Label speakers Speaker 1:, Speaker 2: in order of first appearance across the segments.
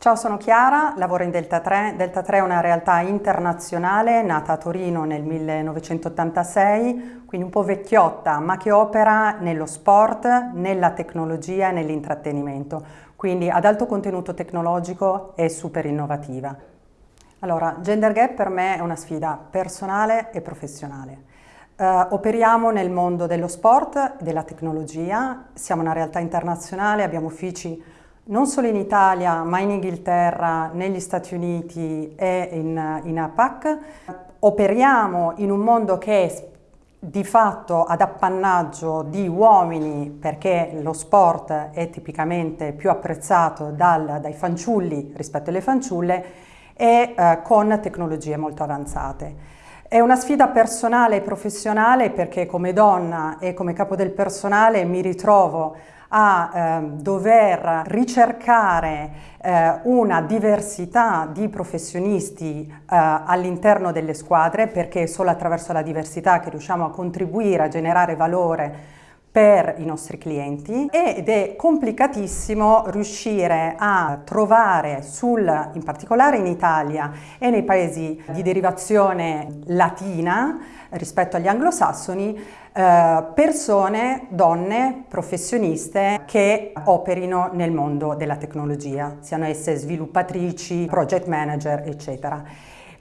Speaker 1: Ciao, sono Chiara, lavoro in Delta 3. Delta 3 è una realtà internazionale nata a Torino nel 1986, quindi un po' vecchiotta, ma che opera nello sport, nella tecnologia e nell'intrattenimento, quindi ad alto contenuto tecnologico e super innovativa. Allora, Gender Gap per me è una sfida personale e professionale. Uh, operiamo nel mondo dello sport, della tecnologia, siamo una realtà internazionale, abbiamo uffici non solo in Italia ma in Inghilterra, negli Stati Uniti e in, in APAC. Operiamo in un mondo che è di fatto ad appannaggio di uomini perché lo sport è tipicamente più apprezzato dal, dai fanciulli rispetto alle fanciulle e eh, con tecnologie molto avanzate. È una sfida personale e professionale perché come donna e come capo del personale mi ritrovo a eh, dover ricercare eh, una diversità di professionisti eh, all'interno delle squadre perché è solo attraverso la diversità che riusciamo a contribuire a generare valore per i nostri clienti ed è complicatissimo riuscire a trovare sul, in particolare in Italia e nei paesi di derivazione latina rispetto agli anglosassoni eh, persone, donne, professioniste che operino nel mondo della tecnologia, siano esse sviluppatrici, project manager, eccetera.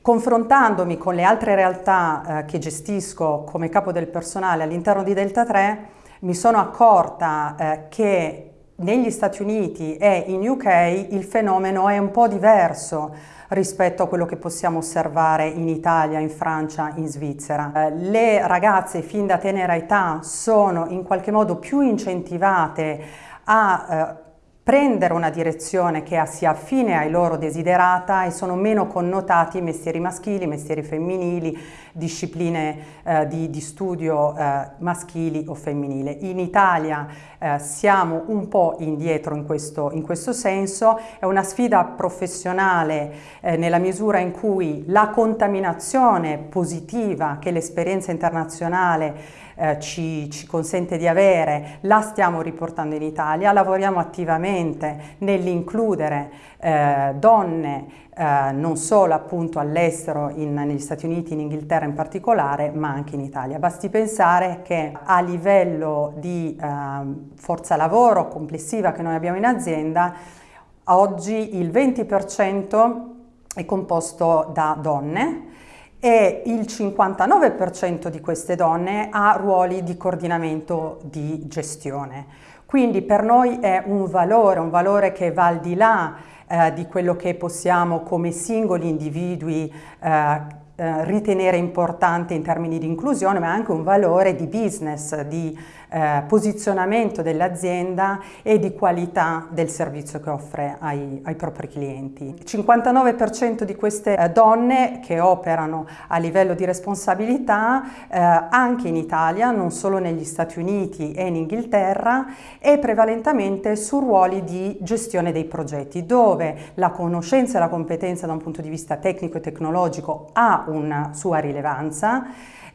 Speaker 1: Confrontandomi con le altre realtà eh, che gestisco come capo del personale all'interno di Delta 3, mi sono accorta eh, che negli Stati Uniti e in UK il fenomeno è un po' diverso rispetto a quello che possiamo osservare in Italia, in Francia, in Svizzera. Eh, le ragazze fin da tenera età sono in qualche modo più incentivate a eh, prendere una direzione che sia affine ai loro desiderata e sono meno connotati mestieri maschili, mestieri femminili, discipline eh, di, di, studio eh, maschili o femminili. In Italia eh, siamo un po' indietro in questo, in questo, senso, è una sfida professionale eh, nella misura in cui la contaminazione positiva che l'esperienza internazionale eh, ci, ci, consente di avere, la stiamo riportando in Italia, lavoriamo attivamente nell'includere eh, donne eh, non solo appunto all'estero, negli Stati Uniti, in Inghilterra in particolare, ma anche in Italia. Basti pensare che a livello di eh, forza lavoro complessiva che noi abbiamo in azienda, oggi il 20% è composto da donne, e il 59% di queste donne ha ruoli di coordinamento di gestione. Quindi per noi è un valore, un valore che va al di là eh, di quello che possiamo come singoli individui eh, eh, ritenere importante in termini di inclusione, ma anche un valore di business, di eh, posizionamento dell'azienda e di qualità del servizio che offre ai, ai propri clienti. Il 59% di queste eh, donne che operano a livello di responsabilità eh, anche in Italia, non solo negli Stati Uniti e in Inghilterra, e prevalentemente su ruoli di gestione dei progetti, dove la conoscenza e la competenza da un punto di vista tecnico e tecnologico ha una sua rilevanza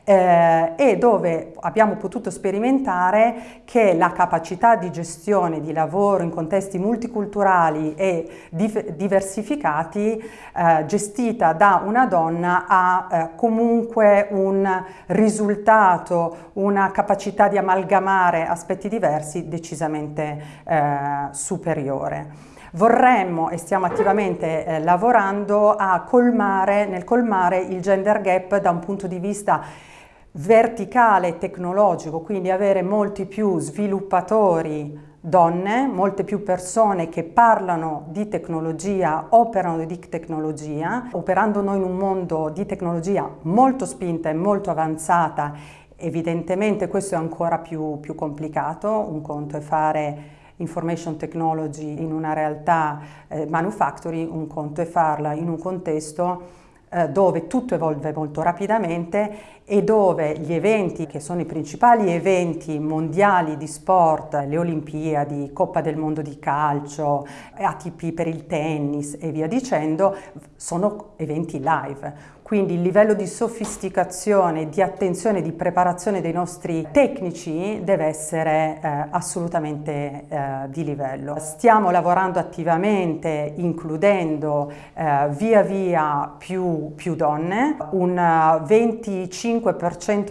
Speaker 1: eh, e dove abbiamo potuto sperimentare che la capacità di gestione di lavoro in contesti multiculturali e diversificati eh, gestita da una donna ha eh, comunque un risultato, una capacità di amalgamare aspetti diversi decisamente eh, superiore. Vorremmo e stiamo attivamente eh, lavorando a colmare, nel colmare il gender gap da un punto di vista verticale tecnologico, quindi avere molti più sviluppatori donne, molte più persone che parlano di tecnologia, operano di tecnologia, operando noi in un mondo di tecnologia molto spinta e molto avanzata, evidentemente questo è ancora più, più complicato, un conto è fare information technology in una realtà eh, manufacturing, un conto è farla in un contesto eh, dove tutto evolve molto rapidamente e dove gli eventi che sono i principali eventi mondiali di sport, le Olimpiadi, Coppa del Mondo di calcio, ATP per il tennis e via dicendo, sono eventi live. Quindi il livello di sofisticazione, di attenzione, di preparazione dei nostri tecnici deve essere eh, assolutamente eh, di livello. Stiamo lavorando attivamente includendo eh, via via più, più donne, un 25%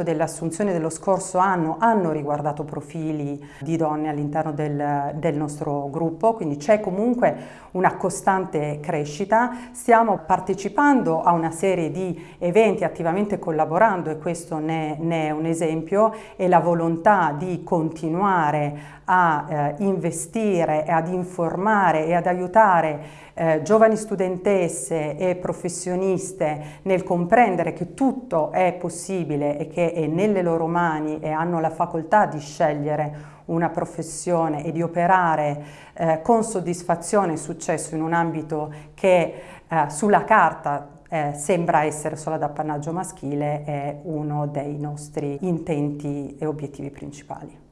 Speaker 1: delle assunzioni dello scorso anno hanno riguardato profili di donne all'interno del, del nostro gruppo, quindi c'è comunque una costante crescita. Stiamo partecipando a una serie di eventi attivamente collaborando e questo ne, ne è un esempio e la volontà di continuare a eh, investire ad informare e ad aiutare eh, giovani studentesse e professioniste nel comprendere che tutto è possibile e che è nelle loro mani e hanno la facoltà di scegliere una professione e di operare eh, con soddisfazione e successo in un ambito che eh, sulla carta eh, sembra essere solo ad appannaggio maschile è uno dei nostri intenti e obiettivi principali.